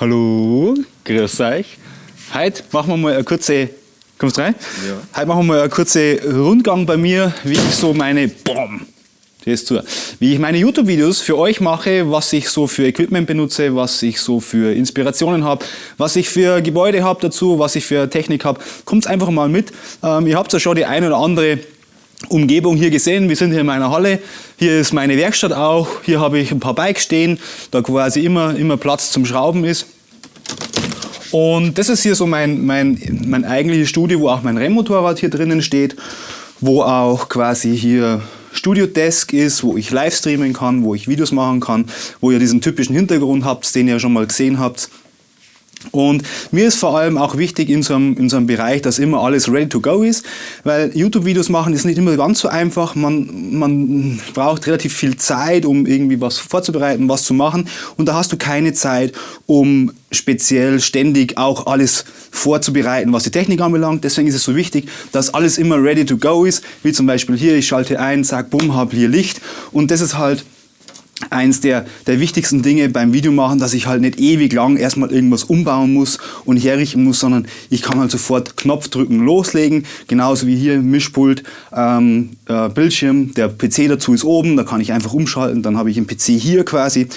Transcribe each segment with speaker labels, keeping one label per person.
Speaker 1: Hallo, grüß euch. Heute machen wir mal eine kurze, kommst rein? Ja. Heute machen wir mal eine kurze Rundgang bei mir, wie ich so meine, boom, das zu, wie ich meine YouTube-Videos für euch mache, was ich so für Equipment benutze, was ich so für Inspirationen habe, was ich für Gebäude habe dazu, was ich für Technik habe. Kommt einfach mal mit. Ähm, ihr habt ja schon die eine oder andere Umgebung hier gesehen. Wir sind hier in meiner Halle. Hier ist meine Werkstatt auch. Hier habe ich ein paar Bikes stehen, da quasi immer, immer Platz zum Schrauben ist. Und das ist hier so mein, mein, mein eigentliches Studio, wo auch mein Rennmotorrad hier drinnen steht, wo auch quasi hier Studio Desk ist, wo ich live streamen kann, wo ich Videos machen kann, wo ihr diesen typischen Hintergrund habt, den ihr schon mal gesehen habt. Und mir ist vor allem auch wichtig in so, einem, in so einem Bereich, dass immer alles ready to go ist, weil YouTube-Videos machen ist nicht immer ganz so einfach. Man, man braucht relativ viel Zeit, um irgendwie was vorzubereiten, was zu machen. Und da hast du keine Zeit, um speziell ständig auch alles vorzubereiten, was die Technik anbelangt. Deswegen ist es so wichtig, dass alles immer ready to go ist. Wie zum Beispiel hier, ich schalte ein, sag, bumm, habe hier Licht. Und das ist halt eins der, der wichtigsten Dinge beim Videomachen, dass ich halt nicht ewig lang erstmal irgendwas umbauen muss und herrichten muss, sondern ich kann halt sofort Knopf drücken, loslegen. Genauso wie hier Mischpult, ähm, äh, Bildschirm, der PC dazu ist oben, da kann ich einfach umschalten, dann habe ich einen PC hier quasi.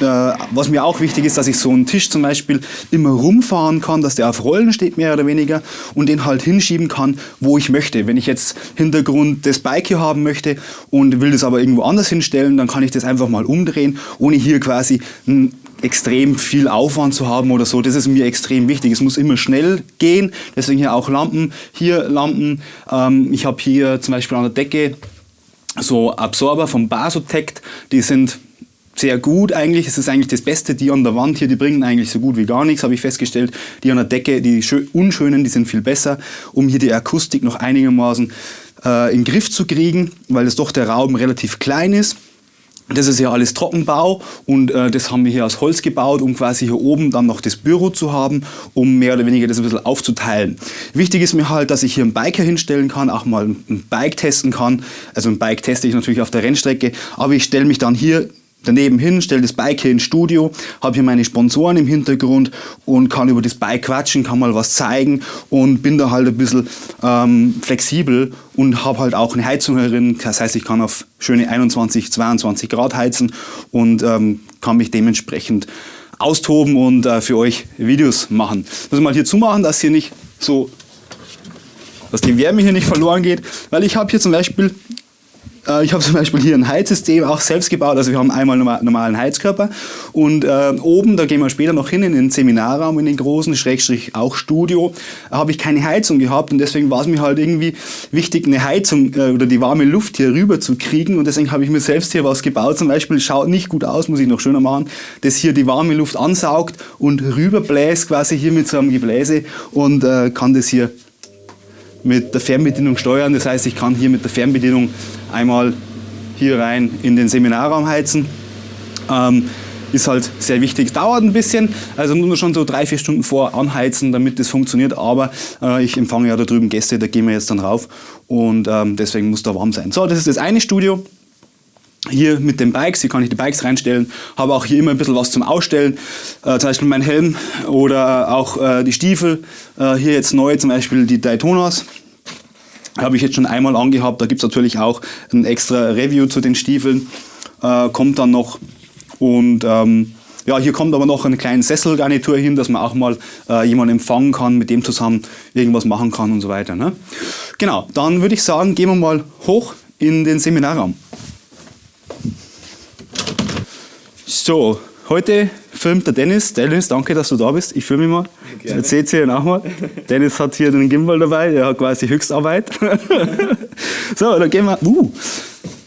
Speaker 1: Äh, was mir auch wichtig ist, dass ich so einen Tisch zum Beispiel immer rumfahren kann, dass der auf Rollen steht, mehr oder weniger, und den halt hinschieben kann, wo ich möchte. Wenn ich jetzt Hintergrund das Bike hier haben möchte und will das aber irgendwo anders hinstellen, dann kann ich das einfach mal umdrehen, ohne hier quasi ein extrem viel Aufwand zu haben oder so. Das ist mir extrem wichtig. Es muss immer schnell gehen, deswegen hier auch Lampen. Hier Lampen. Ähm, ich habe hier zum Beispiel an der Decke so Absorber vom Basotect. Die sind sehr gut eigentlich. Es ist eigentlich das Beste. Die an der Wand hier, die bringen eigentlich so gut wie gar nichts, habe ich festgestellt. Die an der Decke, die unschönen, die sind viel besser, um hier die Akustik noch einigermaßen äh, in den Griff zu kriegen, weil es doch der Raum relativ klein ist. Das ist ja alles Trockenbau und äh, das haben wir hier aus Holz gebaut, um quasi hier oben dann noch das Büro zu haben, um mehr oder weniger das ein bisschen aufzuteilen. Wichtig ist mir halt, dass ich hier einen Biker hinstellen kann, auch mal ein Bike testen kann. Also ein Bike teste ich natürlich auf der Rennstrecke, aber ich stelle mich dann hier daneben hin, stelle das Bike hier ins Studio, habe hier meine Sponsoren im Hintergrund und kann über das Bike quatschen, kann mal was zeigen und bin da halt ein bisschen ähm, flexibel und habe halt auch eine Heizung herin. Das heißt, ich kann auf schöne 21, 22 Grad heizen und ähm, kann mich dementsprechend austoben und äh, für euch Videos machen. Muss mal hier zumachen, dass hier nicht so dass die Wärme hier nicht verloren geht, weil ich habe hier zum Beispiel äh, ich habe zum Beispiel hier ein Heizsystem auch selbst gebaut. Also wir haben einmal einen normalen Heizkörper und äh, oben, da gehen wir später noch hin, in den Seminarraum, in den großen, Schrägstrich auch Studio, habe ich keine Heizung gehabt und deswegen war es mir halt irgendwie wichtig, eine Heizung äh, oder die warme Luft hier rüber zu kriegen und deswegen habe ich mir selbst hier was gebaut. Zum Beispiel, schaut nicht gut aus, muss ich noch schöner machen, das hier die warme Luft ansaugt und rüberbläst quasi hier mit so einem Gebläse und äh, kann das hier mit der Fernbedienung steuern. Das heißt, ich kann hier mit der Fernbedienung einmal hier rein in den Seminarraum heizen. Ähm, ist halt sehr wichtig. Dauert ein bisschen, also nur schon so drei, vier Stunden vor anheizen, damit das funktioniert. Aber äh, ich empfange ja da drüben Gäste, da gehen wir jetzt dann rauf und ähm, deswegen muss da warm sein. So, das ist das eine Studio. Hier mit den Bikes, hier kann ich die Bikes reinstellen, habe auch hier immer ein bisschen was zum Ausstellen, äh, zum Beispiel mein Helm oder auch äh, die Stiefel. Äh, hier jetzt neu zum Beispiel die Daytonas, habe ich jetzt schon einmal angehabt. Da gibt es natürlich auch ein extra Review zu den Stiefeln, äh, kommt dann noch. Und ähm, ja, hier kommt aber noch eine kleine Sesselgarnitur hin, dass man auch mal äh, jemanden empfangen kann, mit dem zusammen irgendwas machen kann und so weiter. Ne? Genau, dann würde ich sagen, gehen wir mal hoch in den Seminarraum. So, heute filmt der Dennis. Dennis, danke, dass du da bist. Ich filme mal. Gerne. Jetzt seht ihr ihn auch mal. Dennis hat hier den Gimbal dabei, der hat quasi Höchstarbeit. so, dann gehen wir. Uh,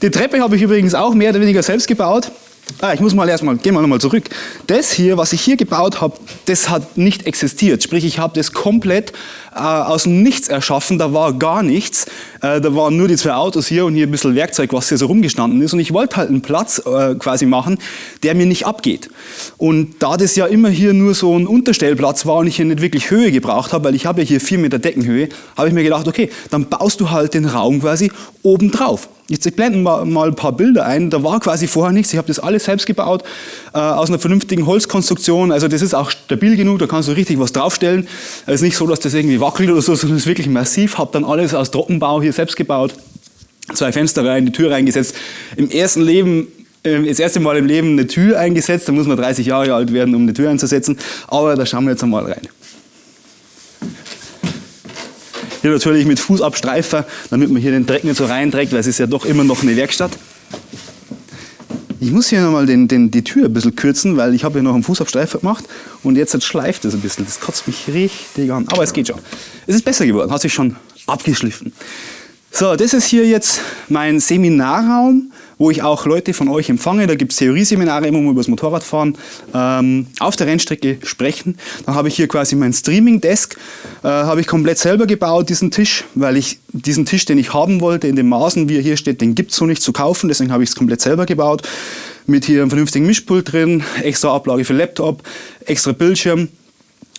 Speaker 1: die Treppe habe ich übrigens auch mehr oder weniger selbst gebaut. Ah, ich muss mal erstmal, gehen wir nochmal zurück. Das hier, was ich hier gebaut habe, das hat nicht existiert. Sprich, ich habe das komplett äh, aus dem Nichts erschaffen, da war gar nichts. Äh, da waren nur die zwei Autos hier und hier ein bisschen Werkzeug, was hier so rumgestanden ist. Und ich wollte halt einen Platz äh, quasi machen, der mir nicht abgeht. Und da das ja immer hier nur so ein Unterstellplatz war und ich hier nicht wirklich Höhe gebraucht habe, weil ich habe ja hier vier Meter Deckenhöhe, habe ich mir gedacht, okay, dann baust du halt den Raum quasi oben drauf. Jetzt ich blende mal, mal, ein paar Bilder ein. Da war quasi vorher nichts. Ich habe das alles selbst gebaut, äh, aus einer vernünftigen Holzkonstruktion. Also das ist auch stabil genug, da kannst du richtig was draufstellen. Es ist nicht so, dass das irgendwie wackelt oder so, sondern es ist wirklich massiv. Habe dann alles aus Trockenbau hier selbst gebaut. Zwei Fenster rein, die Tür reingesetzt. Im ersten Leben äh, das erste Mal im Leben eine Tür eingesetzt. Da muss man 30 Jahre alt werden, um eine Tür einzusetzen. Aber da schauen wir jetzt einmal rein. Hier natürlich mit Fußabstreifer, damit man hier den Dreck nicht so reinträgt, weil es ist ja doch immer noch eine Werkstatt. Ich muss hier nochmal den, den, die Tür ein bisschen kürzen, weil ich habe hier noch einen Fußabstreifer gemacht und jetzt schleift es ein bisschen. Das kotzt mich richtig an. Aber es geht schon. Es ist besser geworden, hat sich schon abgeschliffen. So, das ist hier jetzt mein Seminarraum wo ich auch Leute von euch empfange. Da gibt es Theorieseminare immer mal über das Motorradfahren ähm, auf der Rennstrecke sprechen. Dann habe ich hier quasi mein Streaming-Desk, äh, habe ich komplett selber gebaut, diesen Tisch, weil ich diesen Tisch, den ich haben wollte, in den Maßen, wie er hier steht, den gibt es so nicht zu kaufen, deswegen habe ich es komplett selber gebaut. Mit hier einem vernünftigen Mischpult drin, extra Ablage für Laptop, extra Bildschirm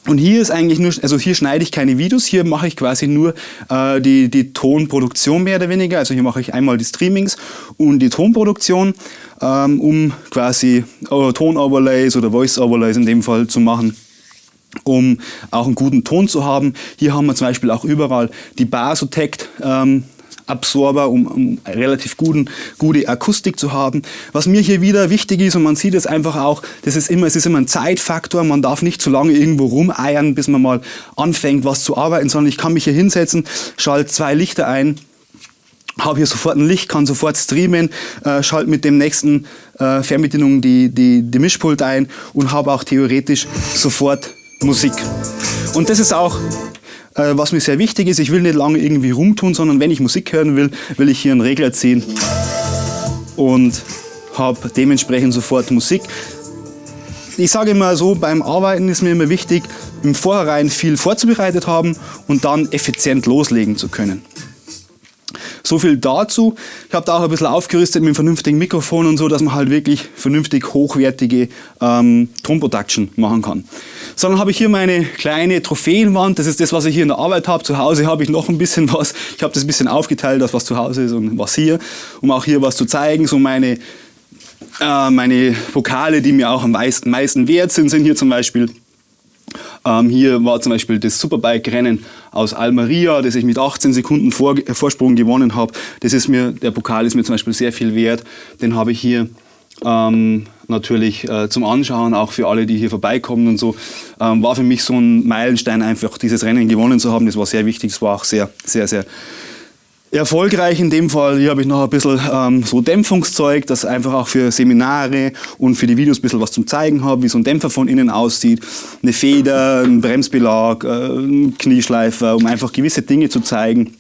Speaker 1: und hier ist eigentlich nur, also hier schneide ich keine Videos, hier mache ich quasi nur äh, die, die Tonproduktion mehr oder weniger. Also hier mache ich einmal die Streamings und die Tonproduktion, ähm, um quasi äh, Tonoverlays oder Voice-Overlays in dem Fall zu machen um auch einen guten Ton zu haben. Hier haben wir zum Beispiel auch überall die Basotect ähm, Absorber, um, um relativ guten, gute Akustik zu haben. Was mir hier wieder wichtig ist, und man sieht es einfach auch, das ist immer, es ist immer ein Zeitfaktor, man darf nicht zu lange irgendwo rumeiern, bis man mal anfängt, was zu arbeiten, sondern ich kann mich hier hinsetzen, schalte zwei Lichter ein, habe hier sofort ein Licht, kann sofort streamen, äh, schalte mit dem nächsten äh, Fernbedienung die, die, die Mischpult ein und habe auch theoretisch sofort Musik. Und das ist auch äh, was mir sehr wichtig ist, ich will nicht lange irgendwie rumtun, sondern wenn ich Musik hören will, will ich hier einen Regler ziehen und habe dementsprechend sofort Musik. Ich sage immer so, beim Arbeiten ist mir immer wichtig, im Vorhinein viel vorzubereitet haben und dann effizient loslegen zu können. So viel dazu. Ich habe da auch ein bisschen aufgerüstet mit einem vernünftigen Mikrofon und so, dass man halt wirklich vernünftig hochwertige ähm, Tonproduction machen kann. So, dann habe ich hier meine kleine Trophäenwand. Das ist das, was ich hier in der Arbeit habe. Zu Hause habe ich noch ein bisschen was. Ich habe das ein bisschen aufgeteilt, das was zu Hause ist und was hier, um auch hier was zu zeigen. So meine, äh, meine Pokale, die mir auch am meisten, meisten wert sind, sind hier zum Beispiel ähm, hier war zum Beispiel das Superbike-Rennen aus Almeria, das ich mit 18 Sekunden Vor Vorsprung gewonnen habe. Das ist mir, der Pokal ist mir zum Beispiel sehr viel wert. Den habe ich hier ähm, natürlich äh, zum Anschauen, auch für alle, die hier vorbeikommen und so, ähm, war für mich so ein Meilenstein einfach, dieses Rennen gewonnen zu haben. Das war sehr wichtig, es war auch sehr, sehr, sehr erfolgreich in dem Fall. Hier habe ich noch ein bisschen ähm, so Dämpfungszeug, das einfach auch für Seminare und für die Videos ein bisschen was zum Zeigen habe, wie so ein Dämpfer von innen aussieht. Eine Feder, ein Bremsbelag, äh, ein Knieschleifer, um einfach gewisse Dinge zu zeigen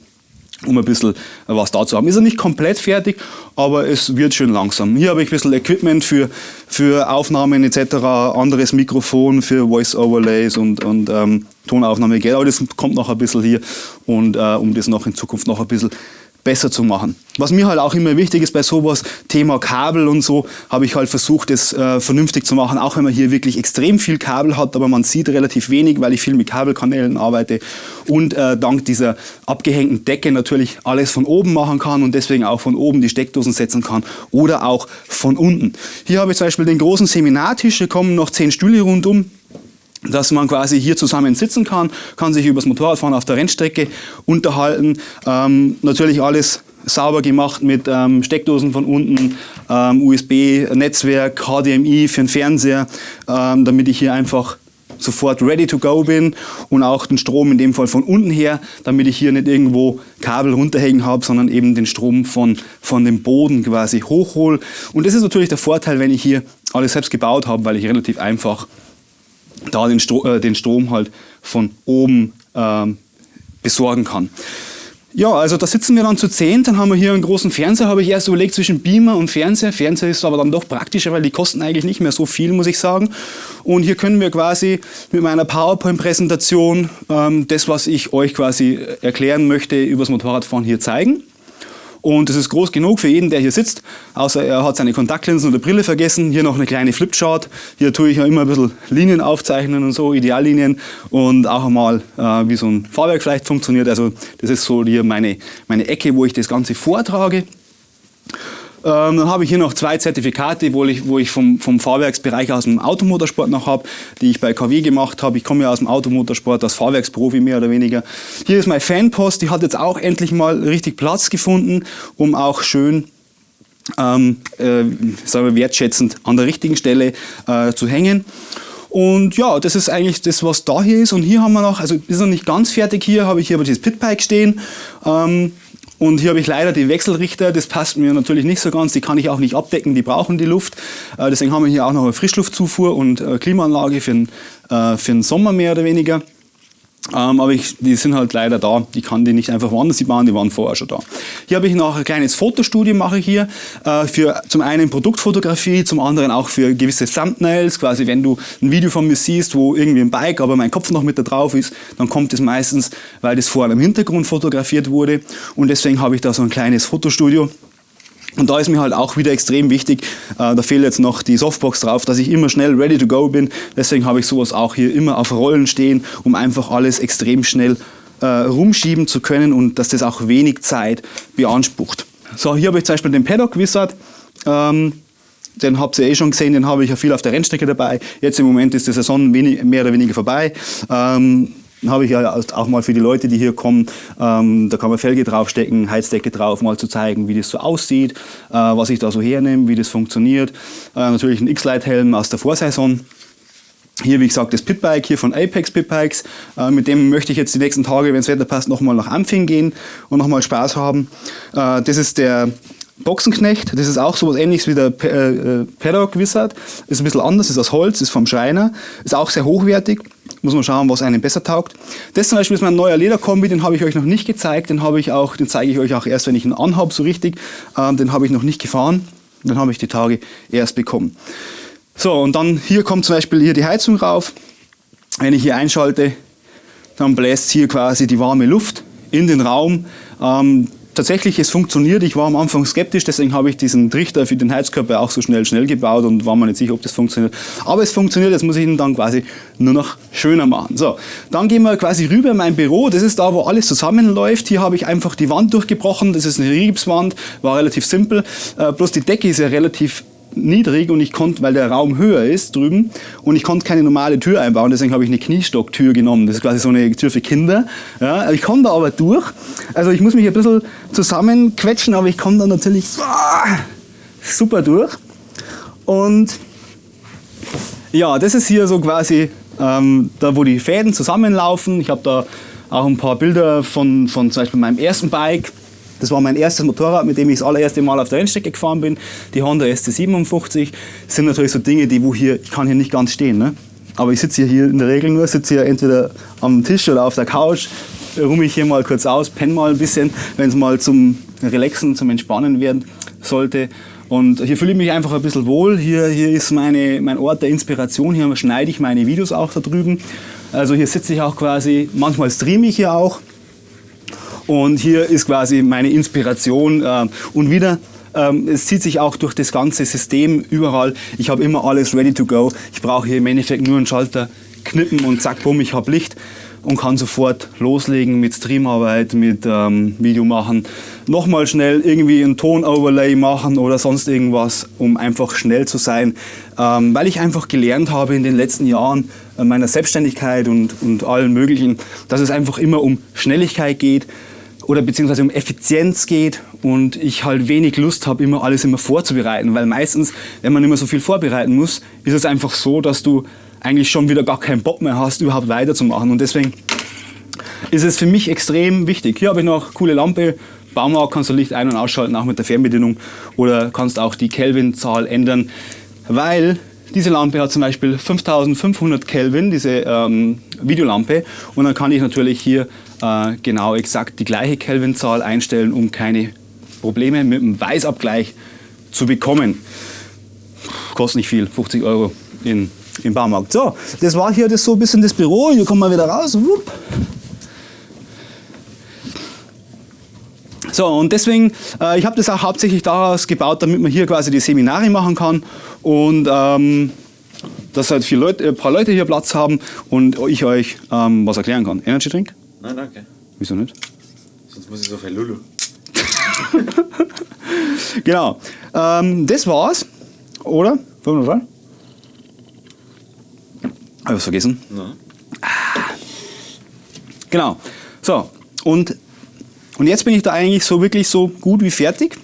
Speaker 1: um ein bisschen was da zu haben. Ist er nicht komplett fertig, aber es wird schön langsam. Hier habe ich ein bisschen Equipment für, für Aufnahmen etc., anderes Mikrofon für Voice-Overlays und, und ähm, Tonaufnahme, aber das kommt noch ein bisschen hier und äh, um das noch in Zukunft noch ein bisschen besser zu machen. Was mir halt auch immer wichtig ist bei sowas, Thema Kabel und so, habe ich halt versucht, das äh, vernünftig zu machen, auch wenn man hier wirklich extrem viel Kabel hat, aber man sieht relativ wenig, weil ich viel mit Kabelkanälen arbeite und äh, dank dieser abgehängten Decke natürlich alles von oben machen kann und deswegen auch von oben die Steckdosen setzen kann oder auch von unten. Hier habe ich zum Beispiel den großen Seminartisch, hier kommen noch zehn Stühle rundum, dass man quasi hier zusammen sitzen kann, kann sich über das Motorradfahren auf der Rennstrecke unterhalten. Ähm, natürlich alles sauber gemacht mit ähm, Steckdosen von unten, ähm, USB-Netzwerk, HDMI für den Fernseher, ähm, damit ich hier einfach sofort ready to go bin und auch den Strom in dem Fall von unten her, damit ich hier nicht irgendwo Kabel runterhängen habe, sondern eben den Strom von, von dem Boden quasi hochhole. Und das ist natürlich der Vorteil, wenn ich hier alles selbst gebaut habe, weil ich relativ einfach da den, Stro äh, den Strom halt von oben ähm, besorgen kann. Ja, also da sitzen wir dann zu zehn, dann haben wir hier einen großen Fernseher, habe ich erst überlegt zwischen Beamer und Fernseher. Fernseher ist aber dann doch praktischer, weil die kosten eigentlich nicht mehr so viel, muss ich sagen. Und hier können wir quasi mit meiner PowerPoint-Präsentation ähm, das, was ich euch quasi erklären möchte, übers Motorradfahren hier zeigen. Und das ist groß genug für jeden, der hier sitzt, außer er hat seine Kontaktlinsen oder Brille vergessen. Hier noch eine kleine Flipchart. Hier tue ich ja immer ein bisschen Linien aufzeichnen und so, Ideallinien und auch einmal, äh, wie so ein Fahrwerk vielleicht funktioniert. Also das ist so hier meine, meine Ecke, wo ich das Ganze vortrage. Ähm, dann habe ich hier noch zwei Zertifikate, wo ich, wo ich vom, vom Fahrwerksbereich aus dem Automotorsport noch habe, die ich bei KW gemacht habe. Ich komme ja aus dem Automotorsport, als Fahrwerksprofi mehr oder weniger. Hier ist mein Fanpost, die hat jetzt auch endlich mal richtig Platz gefunden, um auch schön ähm, äh, sagen wir, wertschätzend an der richtigen Stelle äh, zu hängen. Und ja, das ist eigentlich das, was da hier ist. Und hier haben wir noch, also ist noch nicht ganz fertig hier, habe ich hier aber dieses Pitbike stehen. Ähm, und hier habe ich leider die Wechselrichter, das passt mir natürlich nicht so ganz, die kann ich auch nicht abdecken, die brauchen die Luft. Äh, deswegen haben wir hier auch noch eine Frischluftzufuhr und äh, Klimaanlage für den, äh, für den Sommer mehr oder weniger. Ähm, aber ich, die sind halt leider da. Ich kann die nicht einfach woanders bauen, die waren vorher schon da. Hier habe ich noch ein kleines Fotostudio, mache ich hier, äh, für zum einen Produktfotografie, zum anderen auch für gewisse Thumbnails. Quasi, wenn du ein Video von mir siehst, wo irgendwie ein Bike, aber mein Kopf noch mit da drauf ist, dann kommt es meistens, weil das vorher im Hintergrund fotografiert wurde. Und deswegen habe ich da so ein kleines Fotostudio. Und da ist mir halt auch wieder extrem wichtig, äh, da fehlt jetzt noch die Softbox drauf, dass ich immer schnell ready to go bin. Deswegen habe ich sowas auch hier immer auf Rollen stehen, um einfach alles extrem schnell äh, rumschieben zu können und dass das auch wenig Zeit beansprucht. So, hier habe ich zum Beispiel den Paddock Wizard. Ähm, den habt ihr eh schon gesehen, den habe ich ja viel auf der Rennstrecke dabei. Jetzt im Moment ist die Saison wenig, mehr oder weniger vorbei. Ähm, habe ich ja auch mal für die Leute, die hier kommen, ähm, da kann man Felge draufstecken, Heizdecke drauf, mal zu zeigen, wie das so aussieht, äh, was ich da so hernehme, wie das funktioniert. Äh, natürlich ein X-Lite-Helm aus der Vorsaison. Hier, wie gesagt, das Pitbike hier von Apex Pitbikes. Äh, mit dem möchte ich jetzt die nächsten Tage, wenn das Wetter passt, nochmal nach Ampfing gehen und nochmal Spaß haben. Äh, das ist der Boxenknecht, das ist auch so was ähnliches wie der äh, äh, Paddock Wizard. Ist ein bisschen anders, ist aus Holz, ist vom Schreiner, ist auch sehr hochwertig. Muss man schauen, was einem besser taugt. Das zum Beispiel ist mein neuer Lederkombi, den habe ich euch noch nicht gezeigt. Den, ich auch, den zeige ich euch auch erst, wenn ich ihn anhabe, so richtig. Ähm, den habe ich noch nicht gefahren. Den habe ich die Tage erst bekommen. So, und dann hier kommt zum Beispiel hier die Heizung rauf. Wenn ich hier einschalte, dann bläst hier quasi die warme Luft in den Raum. Ähm, tatsächlich, es funktioniert. Ich war am Anfang skeptisch, deswegen habe ich diesen Trichter für den Heizkörper auch so schnell, schnell gebaut und war mir nicht sicher, ob das funktioniert. Aber es funktioniert, jetzt muss ich ihn dann quasi nur noch schöner machen. So, dann gehen wir quasi rüber in mein Büro. Das ist da, wo alles zusammenläuft. Hier habe ich einfach die Wand durchgebrochen. Das ist eine Gipswand, war relativ simpel. Äh, bloß die Decke ist ja relativ niedrig und ich konnte, weil der Raum höher ist drüben und ich konnte keine normale Tür einbauen, deswegen habe ich eine Kniestocktür genommen. Das ist quasi so eine Tür für Kinder. Ja, ich komme da aber durch. Also ich muss mich ein bisschen zusammenquetschen, aber ich komme da natürlich ah, super durch. Und ja, das ist hier so quasi ähm, da, wo die Fäden zusammenlaufen. Ich habe da auch ein paar Bilder von, von zum Beispiel meinem ersten Bike. Das war mein erstes Motorrad, mit dem ich das allererste Mal auf der Rennstrecke gefahren bin. Die Honda SC57. Das sind natürlich so Dinge, die wo hier, ich kann hier nicht ganz stehen. Ne? Aber ich sitze hier in der Regel nur, sitze hier entweder am Tisch oder auf der Couch, ruhe ich hier mal kurz aus, penne mal ein bisschen, wenn es mal zum Relaxen, zum Entspannen werden sollte. Und hier fühle ich mich einfach ein bisschen wohl. Hier, hier ist meine, mein Ort der Inspiration. Hier schneide ich meine Videos auch da drüben. Also hier sitze ich auch quasi, manchmal streame ich hier auch. Und hier ist quasi meine Inspiration. Äh, und wieder ähm, es zieht sich auch durch das ganze System überall. Ich habe immer alles ready to go. Ich brauche hier im Endeffekt nur einen Schalter knippen und zack, bumm, ich habe Licht und kann sofort loslegen mit Streamarbeit, mit ähm, Video machen. Nochmal schnell irgendwie ein Ton-Overlay machen oder sonst irgendwas, um einfach schnell zu sein. Ähm, weil ich einfach gelernt habe in den letzten Jahren äh, meiner Selbstständigkeit und, und allen möglichen, dass es einfach immer um Schnelligkeit geht oder beziehungsweise um Effizienz geht und ich halt wenig Lust habe, immer alles immer vorzubereiten, weil meistens, wenn man immer so viel vorbereiten muss, ist es einfach so, dass du eigentlich schon wieder gar keinen Bock mehr hast, überhaupt weiterzumachen und deswegen ist es für mich extrem wichtig. Hier habe ich noch coole Lampe, Baumarkt kannst du Licht ein- und ausschalten, auch mit der Fernbedienung oder kannst auch die Kelvin-Zahl ändern, weil diese Lampe hat zum Beispiel 5500 Kelvin, diese ähm, Videolampe. Und dann kann ich natürlich hier äh, genau exakt die gleiche Kelvinzahl einstellen, um keine Probleme mit dem Weißabgleich zu bekommen. Kostet nicht viel, 50 Euro in, im Baumarkt. So, das war hier das so ein bisschen das Büro. Hier kommen wir wieder raus. Wupp. So, und deswegen, äh, ich habe das auch hauptsächlich daraus gebaut, damit man hier quasi die Seminare machen kann und ähm, dass halt viele Leute, ein paar Leute hier Platz haben und ich euch ähm, was erklären kann. Energy Drink?
Speaker 2: Nein, danke.
Speaker 1: Wieso nicht?
Speaker 2: Sonst muss ich so viel Lulu.
Speaker 1: genau. Ähm, das war's. Oder? Wollen wir mal? Hab ich was vergessen?
Speaker 2: Na?
Speaker 1: Genau. So, und, und jetzt bin ich da eigentlich so wirklich so gut wie fertig.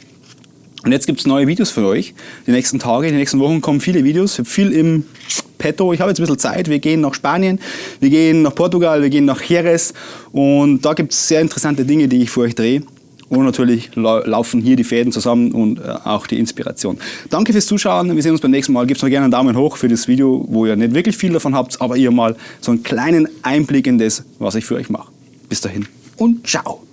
Speaker 1: Und jetzt gibt es neue Videos für euch. Die nächsten Tage, die nächsten Wochen kommen viele Videos. Ich habe viel im petto. Ich habe jetzt ein bisschen Zeit. Wir gehen nach Spanien, wir gehen nach Portugal, wir gehen nach Jerez. Und da gibt es sehr interessante Dinge, die ich für euch drehe. Und natürlich laufen hier die Fäden zusammen und äh, auch die Inspiration. Danke fürs Zuschauen. Wir sehen uns beim nächsten Mal. Gebt mir gerne einen Daumen hoch für das Video, wo ihr nicht wirklich viel davon habt, aber ihr mal so einen kleinen Einblick in das, was ich für euch mache. Bis dahin und ciao.